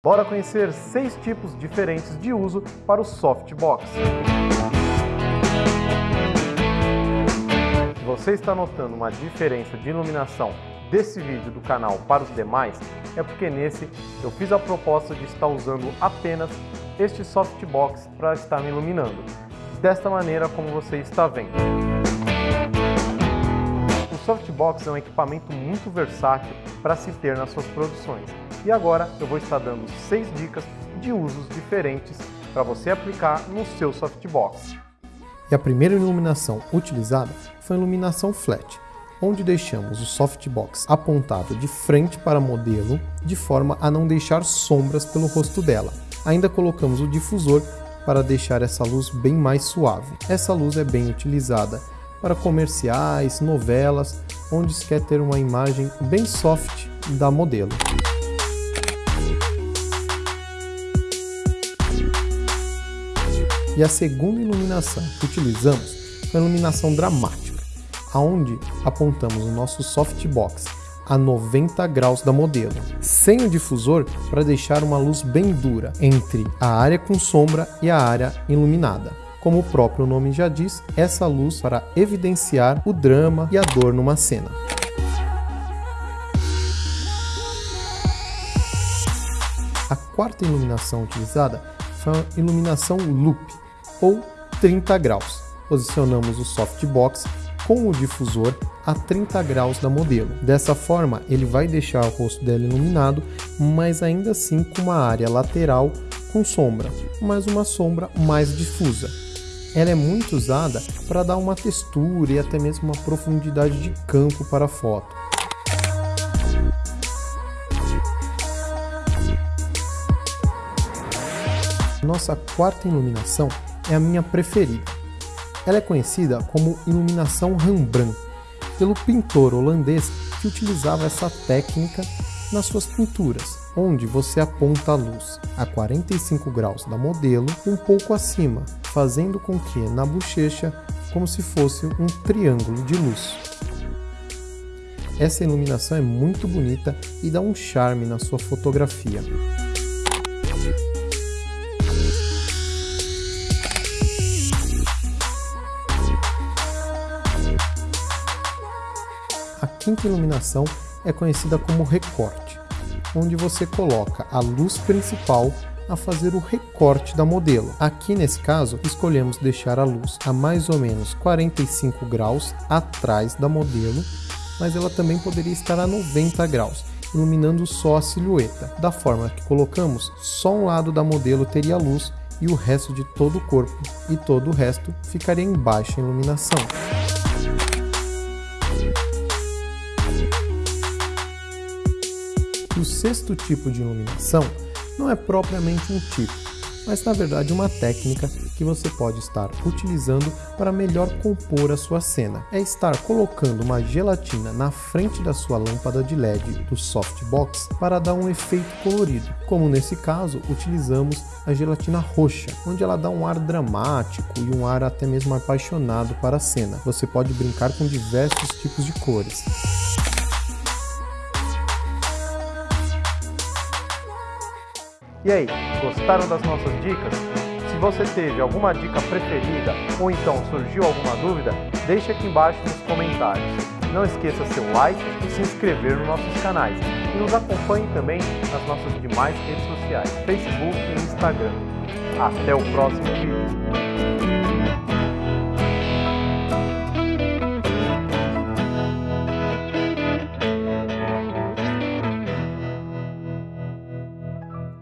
Bora conhecer seis tipos diferentes de uso para o softbox. Se você está notando uma diferença de iluminação desse vídeo do canal para os demais, é porque nesse eu fiz a proposta de estar usando apenas este softbox para estar me iluminando, desta maneira como você está vendo. O softbox é um equipamento muito versátil para se ter nas suas produções. E agora eu vou estar dando seis dicas de usos diferentes para você aplicar no seu softbox. E a primeira iluminação utilizada foi a iluminação flat, onde deixamos o softbox apontado de frente para modelo, de forma a não deixar sombras pelo rosto dela. Ainda colocamos o difusor para deixar essa luz bem mais suave. Essa luz é bem utilizada para comerciais, novelas, onde se quer ter uma imagem bem soft da modelo. E a segunda iluminação que utilizamos foi a iluminação dramática, aonde apontamos o nosso softbox a 90 graus da modelo, sem o difusor para deixar uma luz bem dura entre a área com sombra e a área iluminada. Como o próprio nome já diz, essa luz para evidenciar o drama e a dor numa cena. A quarta iluminação utilizada foi a iluminação loop, ou 30 graus. Posicionamos o softbox com o difusor a 30 graus da modelo. Dessa forma, ele vai deixar o rosto dela iluminado, mas ainda assim com uma área lateral com sombra, mas uma sombra mais difusa. Ela é muito usada para dar uma textura e até mesmo uma profundidade de campo para a foto. Nossa quarta iluminação é a minha preferida. Ela é conhecida como iluminação Rembrandt, pelo pintor holandês que utilizava essa técnica nas suas pinturas, onde você aponta a luz a 45 graus da modelo um pouco acima, fazendo com que na bochecha como se fosse um triângulo de luz. Essa iluminação é muito bonita e dá um charme na sua fotografia. Quinta iluminação é conhecida como recorte, onde você coloca a luz principal a fazer o recorte da modelo. Aqui nesse caso, escolhemos deixar a luz a mais ou menos 45 graus atrás da modelo, mas ela também poderia estar a 90 graus, iluminando só a silhueta. Da forma que colocamos, só um lado da modelo teria luz e o resto de todo o corpo e todo o resto ficaria em baixa iluminação. O sexto tipo de iluminação não é propriamente um tipo, mas na verdade uma técnica que você pode estar utilizando para melhor compor a sua cena. É estar colocando uma gelatina na frente da sua lâmpada de LED do softbox para dar um efeito colorido. Como nesse caso, utilizamos a gelatina roxa, onde ela dá um ar dramático e um ar até mesmo apaixonado para a cena. Você pode brincar com diversos tipos de cores. E aí, gostaram das nossas dicas? Se você teve alguma dica preferida ou então surgiu alguma dúvida, deixe aqui embaixo nos comentários. Não esqueça seu like e se inscrever nos nossos canais. E nos acompanhe também nas nossas demais redes sociais, Facebook e Instagram. Até o próximo vídeo.